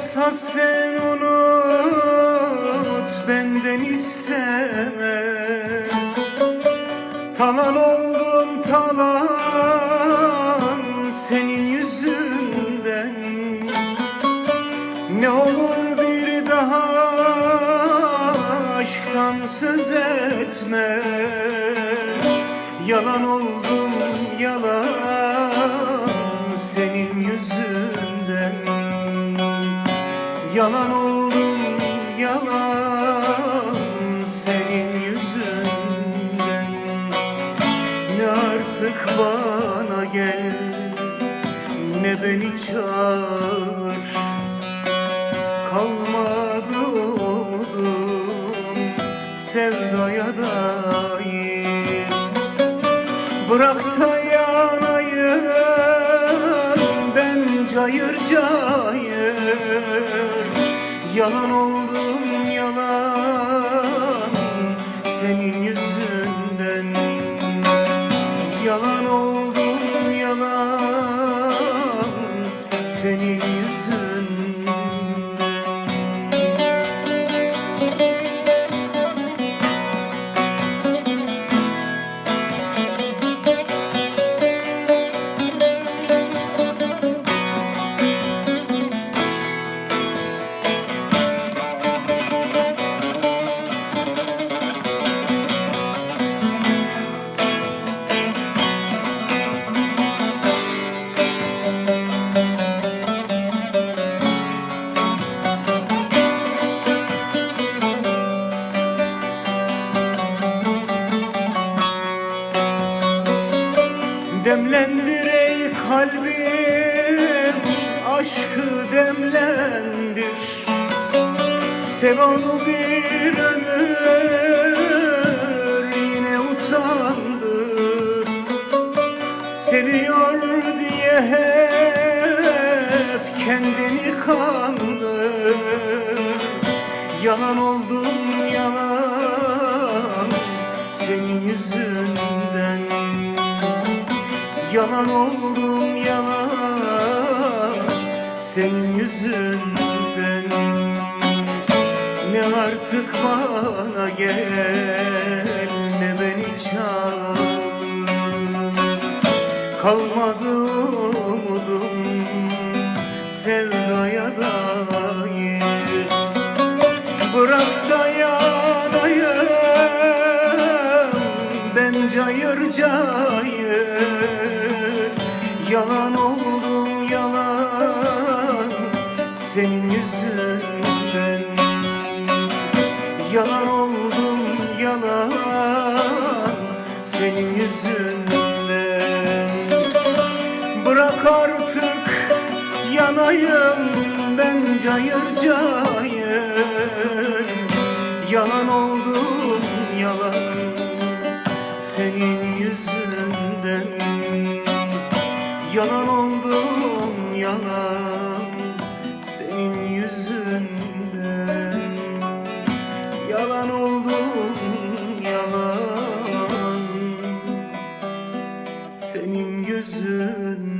varsa sen unut benden isteme. Talan oldum talan senin yüzünden. Ne olur bir daha aşktan söz etme. Yalan oldum yalan senin yüzünden Yalan oldum yalan senin yüzünden. Ne artık bana gel ne beni çağır. Kalmadı umudum sevdaya dair. Bırak Yalan oldum yalan. Senin yüzünden. Yalan oldum yalan. Senin yüzünden Demlendir ey kalbim. Aşkı demlendir. Sev onu bir ömür Yine utandır Seviyor diye hep kendini kandır Yalan oldum yalan. Senin yüzünden Yalan oldum yalan. Senin yüzünden. Ne artık bana gel Ne beni çağır Kalmadı umudum Sevdaya dair yalan Senin yüzünden. Yalan oldum yalan Senin yüzünden. Bırak artık yanayım ben cayır cayır. Yalan oldum yalan senin yüzünden. Yalan oldum yalan senin yüzünden. Yalan oldum yalan. Senin yüzünden